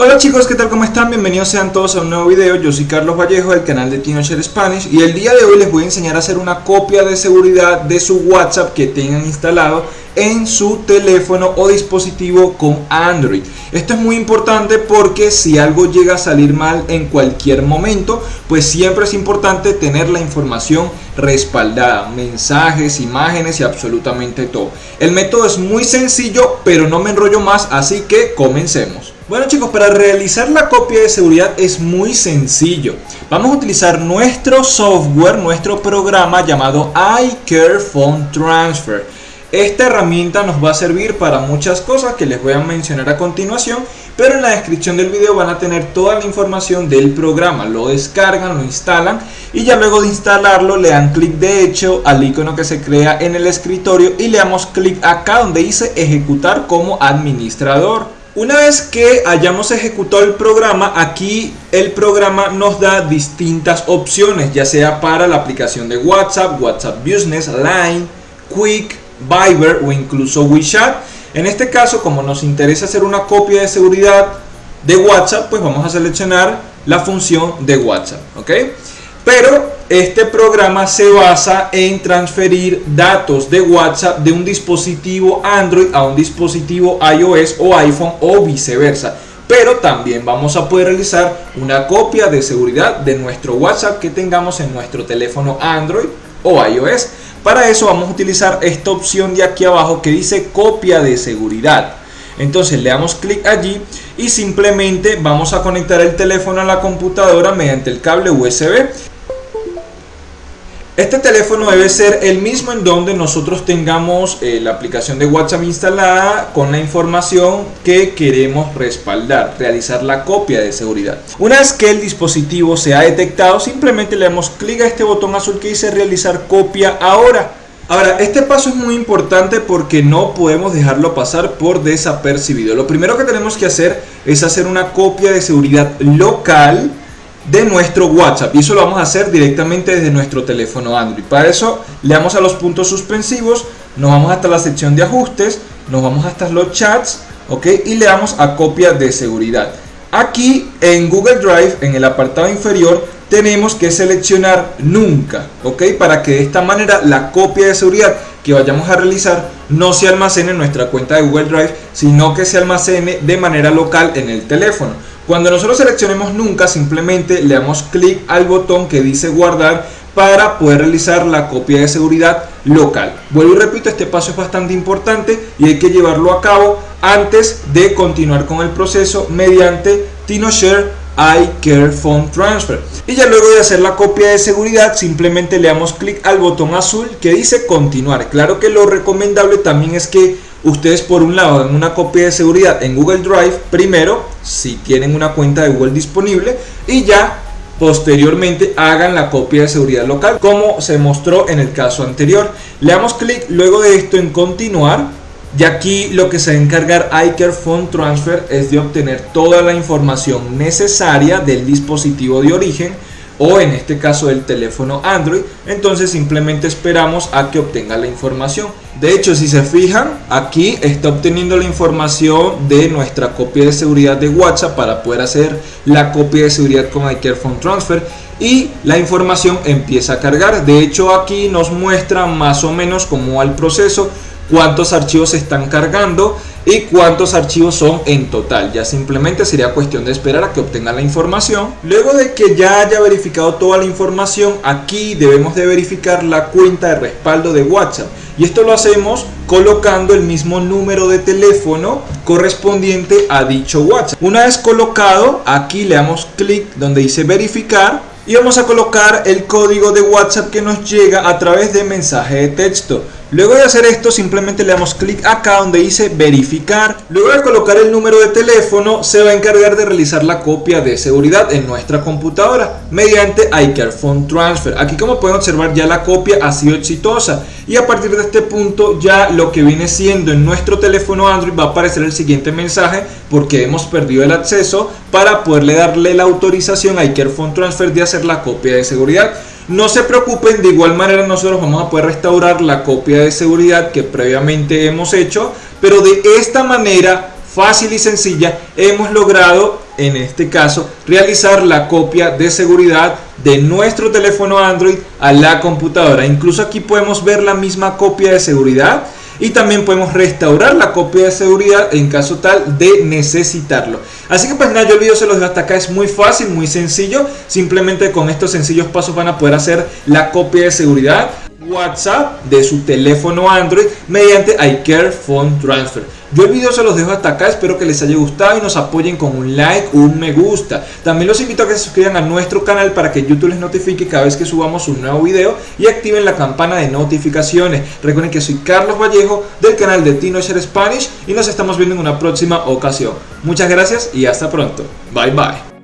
Hola chicos, ¿qué tal? ¿Cómo están? Bienvenidos sean todos a un nuevo video. Yo soy Carlos Vallejo del canal de TinoShare Spanish y el día de hoy les voy a enseñar a hacer una copia de seguridad de su WhatsApp que tengan instalado en su teléfono o dispositivo con Android. Esto es muy importante porque si algo llega a salir mal en cualquier momento, pues siempre es importante tener la información respaldada, mensajes, imágenes y absolutamente todo. El método es muy sencillo, pero no me enrollo más, así que comencemos. Bueno chicos, para realizar la copia de seguridad es muy sencillo. Vamos a utilizar nuestro software, nuestro programa llamado iCare Phone Transfer. Esta herramienta nos va a servir para muchas cosas que les voy a mencionar a continuación, pero en la descripción del video van a tener toda la información del programa. Lo descargan, lo instalan y ya luego de instalarlo le dan clic de hecho al icono que se crea en el escritorio y le damos clic acá donde dice ejecutar como administrador. Una vez que hayamos ejecutado el programa, aquí el programa nos da distintas opciones, ya sea para la aplicación de WhatsApp, WhatsApp Business, Line, Quick, Viber o incluso WeChat. En este caso, como nos interesa hacer una copia de seguridad de WhatsApp, pues vamos a seleccionar la función de WhatsApp, ¿ok? Pero este programa se basa en transferir datos de WhatsApp de un dispositivo Android a un dispositivo iOS o iPhone o viceversa. Pero también vamos a poder realizar una copia de seguridad de nuestro WhatsApp que tengamos en nuestro teléfono Android o iOS. Para eso vamos a utilizar esta opción de aquí abajo que dice copia de seguridad. Entonces le damos clic allí y simplemente vamos a conectar el teléfono a la computadora mediante el cable USB este teléfono debe ser el mismo en donde nosotros tengamos eh, la aplicación de WhatsApp instalada con la información que queremos respaldar, realizar la copia de seguridad. Una vez que el dispositivo se ha detectado, simplemente le damos clic a este botón azul que dice realizar copia ahora. Ahora, este paso es muy importante porque no podemos dejarlo pasar por desapercibido. Lo primero que tenemos que hacer es hacer una copia de seguridad local de nuestro WhatsApp y eso lo vamos a hacer directamente desde nuestro teléfono Android. Para eso le damos a los puntos suspensivos, nos vamos hasta la sección de ajustes, nos vamos hasta los chats, ok, y le damos a copia de seguridad. Aquí en Google Drive, en el apartado inferior, tenemos que seleccionar nunca, ok, para que de esta manera la copia de seguridad que vayamos a realizar no se almacene en nuestra cuenta de Google Drive, sino que se almacene de manera local en el teléfono. Cuando nosotros seleccionemos nunca, simplemente le damos clic al botón que dice guardar para poder realizar la copia de seguridad local. Vuelvo y repito, este paso es bastante importante y hay que llevarlo a cabo antes de continuar con el proceso mediante TinoShare iCare Phone Transfer. Y ya luego de hacer la copia de seguridad, simplemente le damos clic al botón azul que dice continuar. Claro que lo recomendable también es que ustedes por un lado dan una copia de seguridad en Google Drive primero, si tienen una cuenta de Google disponible, y ya posteriormente hagan la copia de seguridad local como se mostró en el caso anterior. Le damos clic luego de esto en continuar y aquí lo que se va a encargar iCare Phone Transfer es de obtener toda la información necesaria del dispositivo de origen o en este caso del teléfono Android. Entonces simplemente esperamos a que obtenga la información. De hecho si se fijan aquí está obteniendo la información de nuestra copia de seguridad de WhatsApp para poder hacer la copia de seguridad con iCare Phone Transfer. Y la información empieza a cargar. De hecho aquí nos muestra más o menos cómo va el proceso cuántos archivos se están cargando y cuántos archivos son en total. Ya simplemente sería cuestión de esperar a que obtengan la información. Luego de que ya haya verificado toda la información, aquí debemos de verificar la cuenta de respaldo de WhatsApp. Y esto lo hacemos colocando el mismo número de teléfono correspondiente a dicho WhatsApp. Una vez colocado, aquí le damos clic donde dice verificar y vamos a colocar el código de WhatsApp que nos llega a través de mensaje de texto. Luego de hacer esto simplemente le damos clic acá donde dice verificar. Luego de colocar el número de teléfono se va a encargar de realizar la copia de seguridad en nuestra computadora mediante iCare Phone Transfer. Aquí como pueden observar ya la copia ha sido exitosa y a partir de este punto ya lo que viene siendo en nuestro teléfono Android va a aparecer el siguiente mensaje porque hemos perdido el acceso para poderle darle la autorización a iCare Phone Transfer de hacer la copia de seguridad. No se preocupen, de igual manera nosotros vamos a poder restaurar la copia de seguridad que previamente hemos hecho, pero de esta manera fácil y sencilla hemos logrado en este caso, realizar la copia de seguridad de nuestro teléfono Android a la computadora. Incluso aquí podemos ver la misma copia de seguridad y también podemos restaurar la copia de seguridad en caso tal de necesitarlo. Así que pues nada, yo el video se los dejo hasta acá, es muy fácil, muy sencillo, simplemente con estos sencillos pasos van a poder hacer la copia de seguridad WhatsApp de su teléfono Android mediante iCare Phone Transfer. Yo el video se los dejo hasta acá, espero que les haya gustado y nos apoyen con un like, un me gusta. También los invito a que se suscriban a nuestro canal para que YouTube les notifique cada vez que subamos un nuevo video y activen la campana de notificaciones. Recuerden que soy Carlos Vallejo del canal de Teenager Spanish y nos estamos viendo en una próxima ocasión. Muchas gracias y hasta pronto. Bye bye.